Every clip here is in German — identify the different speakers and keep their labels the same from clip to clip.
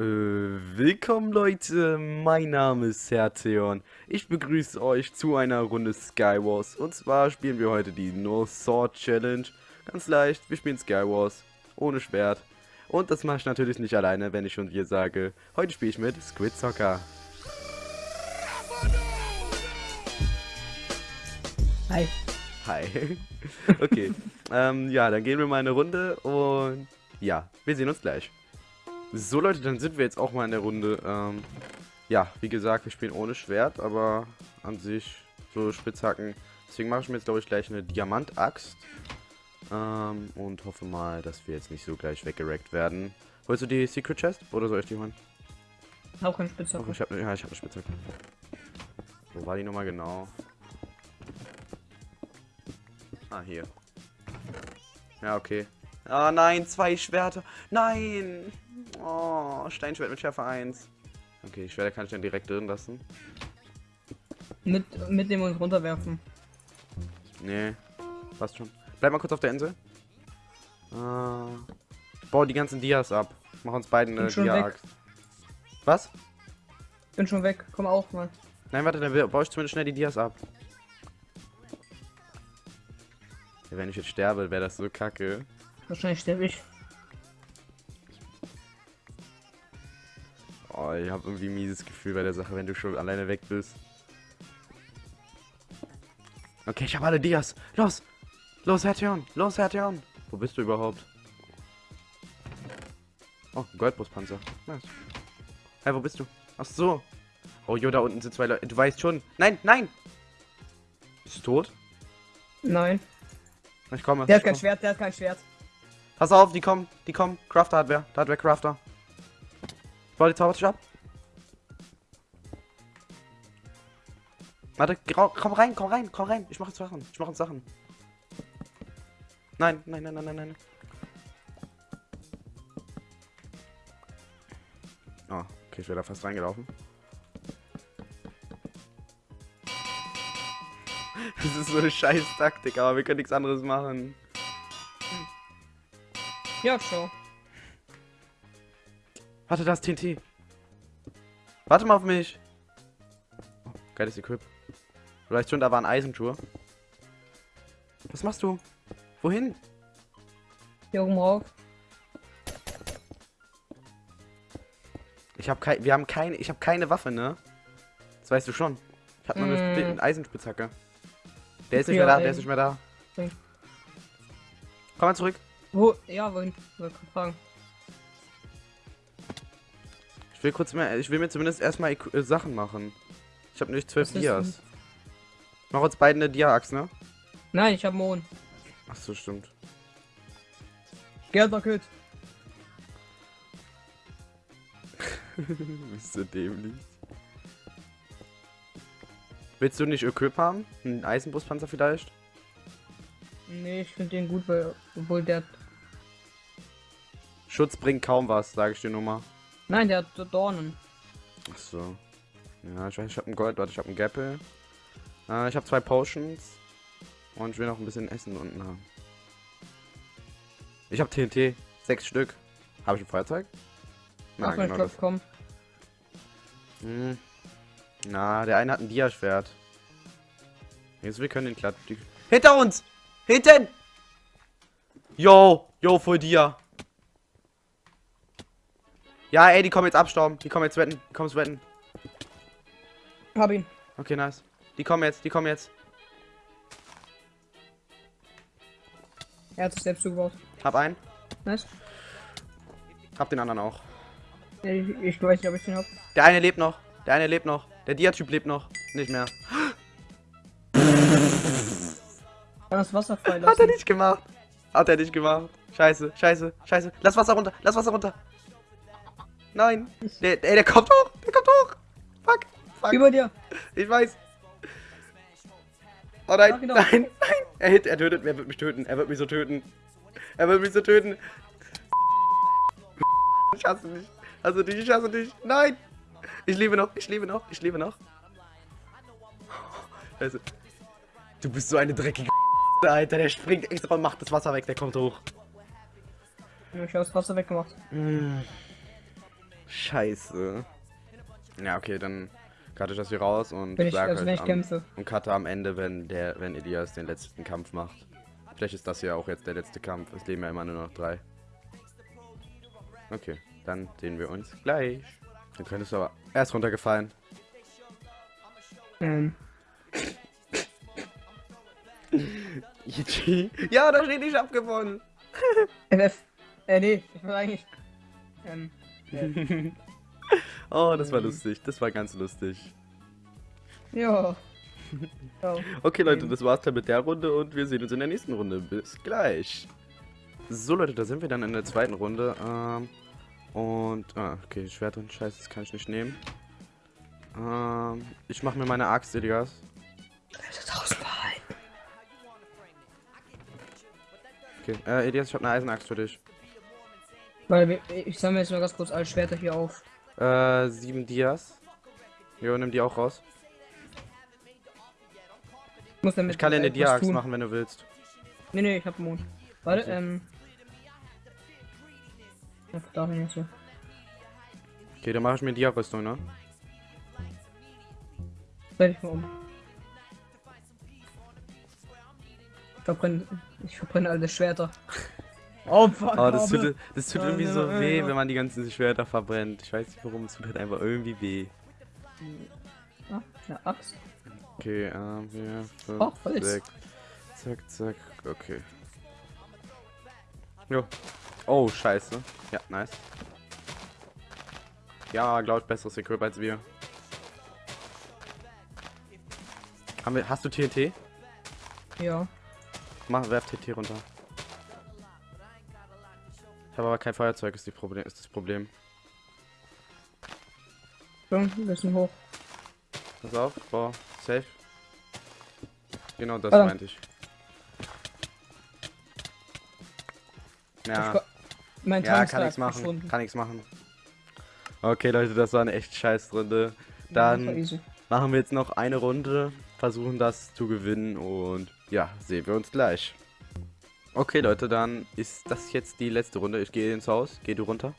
Speaker 1: Äh, willkommen Leute, mein Name ist Hertheon. Ich begrüße euch zu einer Runde Skywars. Und zwar spielen wir heute die No Sword Challenge. Ganz leicht, wir spielen Skywars. Ohne Schwert. Und das mache ich natürlich nicht alleine, wenn ich schon wir sage. Heute spiele ich mit Squid Soccer.
Speaker 2: Hi.
Speaker 1: Hi. okay. ähm, ja, dann gehen wir mal eine Runde und ja, wir sehen uns gleich. So Leute, dann sind wir jetzt auch mal in der Runde. Ähm, ja, wie gesagt, wir spielen ohne Schwert, aber an sich so Spitzhacken. Deswegen mache ich mir jetzt, glaube ich, gleich eine Diamantaxt. Ähm, und hoffe mal, dass wir jetzt nicht so gleich weggerackt werden. Holst du die Secret Chest oder soll ich die holen?
Speaker 2: Auch keine Spitzhacke.
Speaker 1: Oh, ich hab, ja, ich habe eine Spitzhacke. Wo war die nochmal genau? Ah, hier. Ja, okay. Ah, nein, zwei Schwerter. Nein! Oh, Steinschwert mit Schärfe 1. Okay, die Schwerter kann ich dann direkt drin lassen.
Speaker 2: Mit, mitnehmen und runterwerfen.
Speaker 1: Nee, passt schon. Bleib mal kurz auf der Insel. Äh, bau die ganzen Dias ab. Mach uns beiden eine Dia-Axt. Was?
Speaker 2: Bin schon weg, komm auch mal.
Speaker 1: Nein, warte, dann baue ich zumindest schnell die Dias ab. Ja, wenn ich jetzt sterbe, wäre das so kacke.
Speaker 2: Wahrscheinlich sterbe ich.
Speaker 1: Ich habe irgendwie ein mieses Gefühl bei der Sache, wenn du schon alleine weg bist. Okay, ich habe alle Dias. Los! Los, Hertion! Los, Hertion! Wo bist du überhaupt? Oh, Goldbrustpanzer. Nice. Hey, wo bist du? Ach so. Oh, jo, da unten sind zwei Leute. Du weißt schon. Nein, nein! Bist du tot?
Speaker 2: Nein.
Speaker 1: Ich komme.
Speaker 2: Der hat
Speaker 1: ich
Speaker 2: kein
Speaker 1: komm.
Speaker 2: Schwert, der hat kein Schwert.
Speaker 1: Pass auf, die kommen, die kommen. Crafter Hardware. Hardware Crafter. Baue die Zaubertisch ab. Warte, komm rein, komm rein, komm rein. Ich mache Sachen. Ich mache Sachen. Nein, nein, nein, nein, nein, nein. Oh, okay, ich wäre da fast reingelaufen. Das ist so eine scheiß Taktik, aber wir können nichts anderes machen.
Speaker 2: Ja, schon.
Speaker 1: Warte, da ist TNT. Warte mal auf mich. Oh, geiles Equip. Vielleicht schon, da war ein Eisenschuhe. Was machst du? Wohin?
Speaker 2: Hier oben rauf.
Speaker 1: Ich habe kein, wir haben keine, ich habe keine Waffe, ne? Das weißt du schon. Ich habe nur eine,
Speaker 2: Mm.
Speaker 1: Sp- eine Eisenspitzhacke. Der ist nicht mehr da, der ist nicht mehr da.
Speaker 2: Okay.
Speaker 1: Komm mal zurück.
Speaker 2: Wo? Ja, wohin? Wollte gerade fragen.
Speaker 1: Ich will kurz mehr, ich will mir zumindest erstmal äh, Sachen machen. Ich habe nämlich zwölf
Speaker 2: Was ist
Speaker 1: Dias. Ich mach uns beiden eine Dia-Axt, ne?
Speaker 2: Nein, ich hab Mohn.
Speaker 1: Ach so, stimmt.
Speaker 2: Geldbucket.
Speaker 1: Bist du dämlich. Willst du nicht Equip haben? Ein Eisenbrustpanzer vielleicht?
Speaker 2: Nee, ich finde den gut, weil, obwohl der.
Speaker 1: Schutz bringt kaum was, sage ich dir nur mal.
Speaker 2: Nein, der hat Dornen.
Speaker 1: Ach so. Ja, ich weiß, ich habe ein Gold, warte, ich habe ein Gapple. Äh, ich habe zwei Potions. Und ich will noch ein bisschen Essen unten haben. Ich habe TNT. Sechs Stück. Habe ich ein Feuerzeug?
Speaker 2: Ach, mein Klopf, komm.
Speaker 1: Hm. Na, der eine hat ein Diaschwert. Jetzt wir können den glatt. Hinter uns! Hinten! Yo! Yo, voll Dia! Ja, ey, die kommen jetzt abstauben. Die kommen jetzt wetten. Die kommen jetzt wetten.
Speaker 2: Hab ihn.
Speaker 1: Okay, nice. Die kommen jetzt, die kommen jetzt.
Speaker 2: Er hat sich selbst zugebaut.
Speaker 1: Hab einen.
Speaker 2: Nice.
Speaker 1: Hab den anderen auch.
Speaker 2: Ich, ich weiß nicht, ob ich den hab.
Speaker 1: Der eine lebt noch. Der eine lebt noch. Der Dia-Typ lebt noch. Nicht mehr.
Speaker 2: Das Wasser
Speaker 1: Hat er nicht gemacht. Hat er nicht gemacht. Scheiße, scheiße, scheiße. Lass Wasser runter, lass Wasser runter. Nein. Der, ey, der kommt hoch. Der kommt hoch. Fuck. Fuck.
Speaker 2: Über dir.
Speaker 1: Ich weiß. Oh nein,
Speaker 2: doch.
Speaker 1: nein, nein. Er, hit, er tötet, er wird mich töten. Er wird mich so töten. Er wird mich so töten. Ich hasse dich. Hasse dich, ich hasse dich. Nein. Ich lebe noch, ich lebe noch, ich lebe noch. Also, du bist so eine dreckige Alter. Der springt extra und macht das Wasser weg. Der kommt hoch.
Speaker 2: Ich habe das Wasser weggemacht.
Speaker 1: Mm. Scheiße. Ja, okay, dann cutte ich das hier raus und
Speaker 2: Wenn ich,
Speaker 1: sag
Speaker 2: also wenn
Speaker 1: euch
Speaker 2: ich
Speaker 1: am, und cutte am Ende, wenn der, wenn Elias den letzten Kampf macht. Vielleicht ist das ja auch jetzt der letzte Kampf. Es leben ja immer nur noch drei. Okay, dann sehen wir uns gleich. Dann könntest du aber erst runtergefallen.
Speaker 2: Ähm.
Speaker 1: Ja, da steht, ich hab gewonnen.
Speaker 2: FF. Äh, nee, ich war eigentlich. Ähm, äh,
Speaker 1: Oh, das war lustig. Das war ganz lustig.
Speaker 2: ja.
Speaker 1: Okay, Leute, das war's dann mit der Runde und wir sehen uns in der nächsten Runde. Bis gleich. So, Leute, da sind wir dann in der zweiten Runde. Ähm, und, ah, okay, Schwert und Scheiße, das kann ich nicht nehmen. Ähm, ich mache mir meine Axt, Elias. Okay, äh, Elias, ich habe eine Eisenaxt für dich.
Speaker 2: Weil ich sammle jetzt mal ganz kurz alle Schwerter hier auf.
Speaker 1: Äh, sieben Dias. Jo, nimm die auch raus.
Speaker 2: Ich muss damit
Speaker 1: Ich kann dir eine Dia-Axt machen, wenn du willst.
Speaker 2: Nee, nee, ich hab Mond. Warte,
Speaker 1: Okay.
Speaker 2: ähm. Ja, da bin ich so.
Speaker 1: Okay, dann mache ich mir Dia-Rüstung, ne?
Speaker 2: Dreh dich mal um. Ich verbrenne, ich verbrenne alle Schwerter.
Speaker 1: Oh, das tut, das tut
Speaker 2: Ja,
Speaker 1: irgendwie so
Speaker 2: ja,
Speaker 1: weh, wenn man die ganzen Schwerter verbrennt. Ich weiß nicht warum, es tut halt einfach irgendwie weh.
Speaker 2: Ah, eine Axt.
Speaker 1: Okay, ähm, hier, fünf,
Speaker 2: Oh, Holz.
Speaker 1: sechs. Zack, zack, okay. Jo. Oh, scheiße. Ja, nice. Ja, glaub ich, besseres Equip als wir. Haben wir. Hast du TNT?
Speaker 2: Ja.
Speaker 1: Mach, werf TNT runter. Habe aber kein Feuerzeug, ist, die Problem, ist das Problem.
Speaker 2: So, ein bisschen hoch.
Speaker 1: Pass auf, boah, safe. Genau das
Speaker 2: Ah.
Speaker 1: meinte ich. Ja,
Speaker 2: Ich- Mein
Speaker 1: ja, kann
Speaker 2: ist
Speaker 1: nichts machen,
Speaker 2: verschwunden.
Speaker 1: kann nichts machen. Okay, Leute, das war eine echt scheiß Runde.
Speaker 2: Ja,
Speaker 1: Dann
Speaker 2: easy.
Speaker 1: machen wir jetzt noch eine Runde, versuchen das zu gewinnen und ja, sehen wir uns gleich. Okay, Leute, dann ist das jetzt die letzte Runde. Ich gehe ins Haus, geh du runter.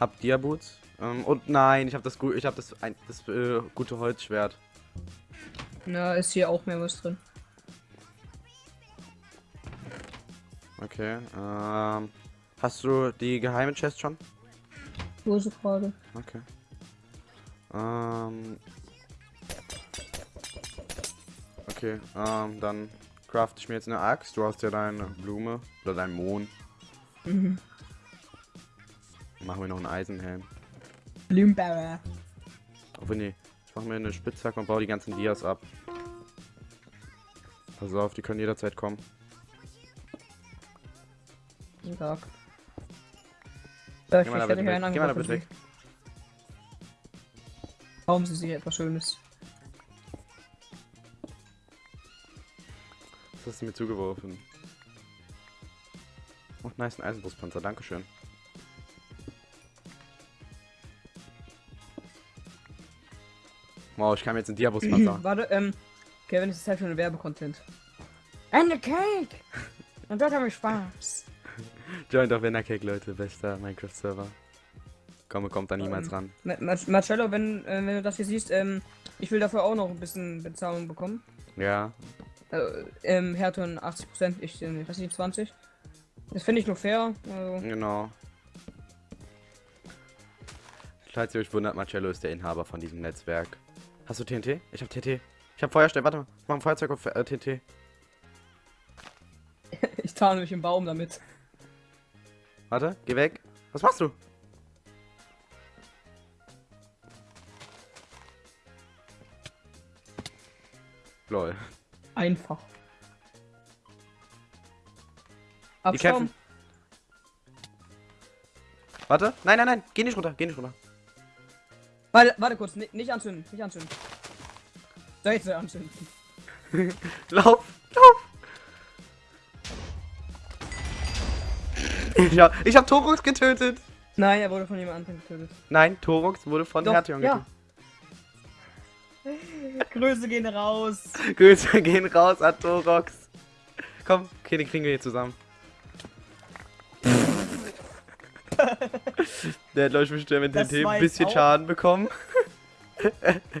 Speaker 1: Hab Diaboots. Ähm, und nein, ich habe das, ich hab das, ein, das äh, gute Holzschwert.
Speaker 2: Na, ist hier auch mehr was drin.
Speaker 1: Okay, ähm, hast du die geheime Chest schon?
Speaker 2: Sie gerade?
Speaker 1: Okay. Ähm. Okay, ähm, dann craft ich mir jetzt eine Axt. Du hast ja deine Blume oder dein Mohn.
Speaker 2: Mhm.
Speaker 1: Machen wir noch einen Eisenhelm.
Speaker 2: Blumenbauer.
Speaker 1: Obwohl, nee. Ich mache mir eine Spitzhacke und baue die ganzen Dias ab. Pass auf, die können jederzeit kommen.
Speaker 2: Guten Tag. Ja, ich
Speaker 1: Geh mal da bitte weg. Geh mal da bitte weg.
Speaker 2: Warum Sie sich etwas Schönes?
Speaker 1: Hast du mir zugeworfen? Oh, nice, ein Eisenbrustpanzer. Dankeschön. Wow, ich kam jetzt in Diabuspanzer.
Speaker 2: Warte, ähm, Kevin, es ist Zeit für einen Werbecontent. Eine Cake! Und dort habe ich Spaß.
Speaker 1: Joint auf Cake, Leute. Bester Minecraft-Server. Komm, kommt da niemals
Speaker 2: Ähm,
Speaker 1: ran.
Speaker 2: Ma Ma Marcello, wenn, äh, wenn du das hier siehst, ähm, ich will dafür auch noch ein bisschen Bezahlung bekommen.
Speaker 1: Ja.
Speaker 2: Äh, ähm, Herton 80%, ich, äh, ich 20. Das finde ich nur fair. Also,
Speaker 1: Genau. Falls ihr euch wundert, Marcello ist der Inhaber von diesem Netzwerk. Hast du TNT? Ich hab TNT. Ich hab Feuerstein. Warte mal. Ich mach ein Feuerzeug auf äh, TNT.
Speaker 2: ich tarne mich im Baum damit.
Speaker 1: Warte, geh weg. Was machst du? Lol.
Speaker 2: Einfach. Abschaum.
Speaker 1: kämpfen. Warte. Nein, nein, nein. Geh nicht runter. Geh nicht runter.
Speaker 2: Warte, warte kurz, ni- nicht anzünden, nicht anzünden. Soll ich anzünden?
Speaker 1: Lauf. Lauf. Ich hab, ich hab Torux getötet.
Speaker 2: Nein, er wurde von jemand anderem getötet.
Speaker 1: Nein, Torux wurde von
Speaker 2: Doch,
Speaker 1: Hertion
Speaker 2: ja. Grüße gehen raus.
Speaker 1: Grüße gehen raus an Torux. Komm, okay, den kriegen wir hier zusammen. Der hat, glaube ich, bestimmt mit
Speaker 2: war
Speaker 1: ein bisschen
Speaker 2: auch-
Speaker 1: Schaden bekommen.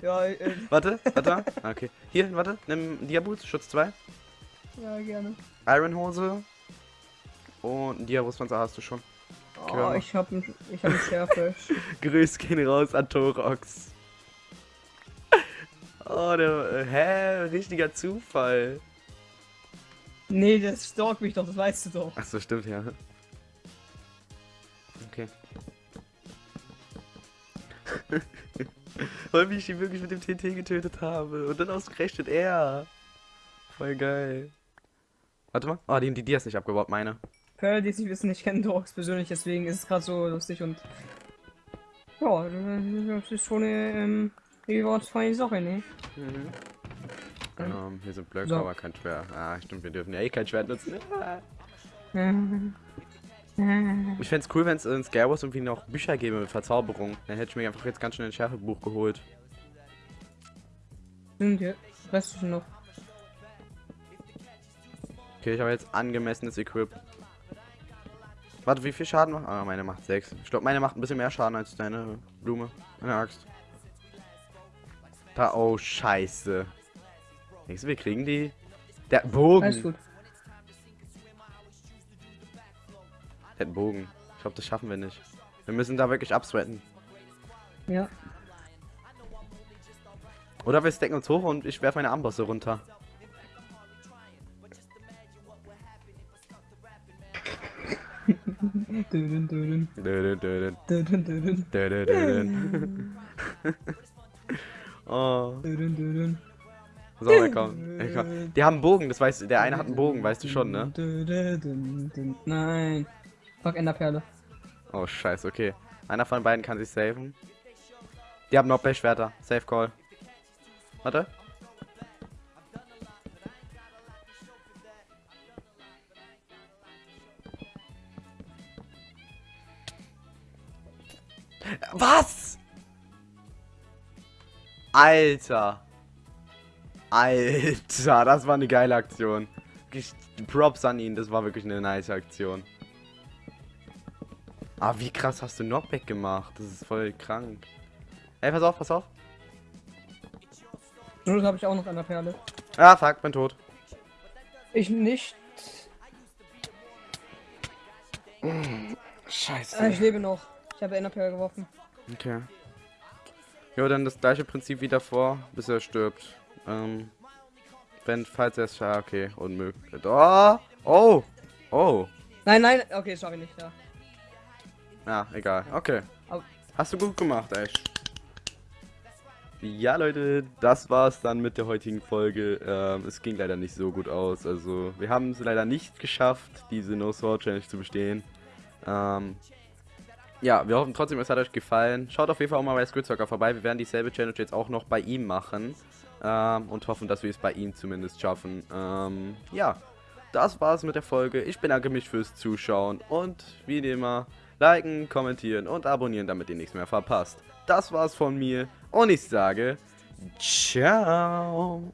Speaker 2: Ja, äh,
Speaker 1: Warte, warte mal. Ah, Okay. Hier, warte. Nimm Diaboots, Schutz 2.
Speaker 2: ja gerne.
Speaker 1: Iron Hose. Und Diabrustpanzer hast du schon.
Speaker 2: Oh, ich hab ich hab ein Schärfe.
Speaker 1: Grüß gehen raus an Torox. Oh, der. äh, Hä? Richtiger Zufall.
Speaker 2: nee, das stalkt mich doch, das weißt du doch.
Speaker 1: Achso, stimmt, ja. Okay. Weil ich ihn wirklich mit dem TNT getötet habe. Und dann ausgerechnet er. Voll geil. Warte mal. Oh, die, die Dia ist nicht abgebaut, meine.
Speaker 2: Für alle, die es nicht wissen, ich kenne Dogs persönlich, deswegen ist es gerade so lustig und. Ja, das ist schon eine, ähm, wie war es feine Sache, ne?
Speaker 1: Mhm. Ähm, hier sind Blöcke,
Speaker 2: So.
Speaker 1: aber kein Schwert. Ah, stimmt, wir dürfen ja eh kein Schwert nutzen. Ich fände es cool, wenn es in Scare Wars irgendwie noch Bücher gäbe mit Verzauberung. Dann hätte ich mir einfach jetzt ganz schnell ein Schärfebuch geholt.
Speaker 2: Stimmt, ja. Du schon noch?
Speaker 1: Okay, ich habe jetzt angemessenes Equip. Warte, wie viel Schaden macht? Ah, meine macht 6. Ich glaube, meine macht ein bisschen mehr Schaden als deine Blume. Eine Axt. Da, oh, scheiße. Denkst du, wir kriegen die? Der einen
Speaker 2: Alles
Speaker 1: Bogen.
Speaker 2: gut.
Speaker 1: Der Bogen. Ich glaube, das schaffen wir nicht. Wir müssen da wirklich absweaten.
Speaker 2: Ja.
Speaker 1: Oder wir stacken uns hoch und ich werfe meine Armbosse runter.
Speaker 2: Dödün, dödün,
Speaker 1: Dö, dö, dö,
Speaker 2: dödün, dödün,
Speaker 1: dö, dö, dö, dö. Oh, so, na komm. Ich komm. Die haben einen Bogen, das weißt du. Der eine hat einen Bogen, weißt du schon, ne?
Speaker 2: Nein. Fuck, Enderperle.
Speaker 1: Oh, scheiße, okay. Einer von beiden kann sich saven. Die haben noch Schwerter. Safe Call. Warte. Was? Alter. Alter, das war eine geile Aktion. Props an ihn, das war wirklich eine nice Aktion. Ah, wie krass hast du Knockback gemacht? Das ist voll krank. Ey, pass auf, pass auf.
Speaker 2: Nur habe ich auch noch Enderperle.
Speaker 1: Ah, fuck, bin tot.
Speaker 2: Ich nicht.
Speaker 1: Scheiße.
Speaker 2: Ah, ich lebe noch. Ich habe Enderperle geworfen.
Speaker 1: Okay. Jo, dann das gleiche Prinzip wie davor, bis er stirbt. Ähm, wenn, falls er es schafft, okay, unmöglich. Oh, oh, oh.
Speaker 2: Nein, nein, okay, sorry nicht, ja.
Speaker 1: Ja, egal, okay. Hast du gut gemacht, Ash. Ja, Leute, das war's dann mit der heutigen Folge. Ähm, es ging leider nicht so gut aus. Also, wir haben es leider nicht geschafft, diese No Sword Challenge zu bestehen. Ähm, ja, wir hoffen trotzdem, es hat euch gefallen. Schaut auf jeden Fall auch mal bei Squidzocker vorbei. Wir werden dieselbe Challenge jetzt auch noch bei ihm machen. Ähm, und hoffen, dass wir es bei ihm zumindest schaffen. Ähm, ja, das war's mit der Folge. Ich bedanke mich fürs Zuschauen und wie immer, liken, kommentieren und abonnieren, damit ihr nichts mehr verpasst. Das war's von mir und ich sage, ciao.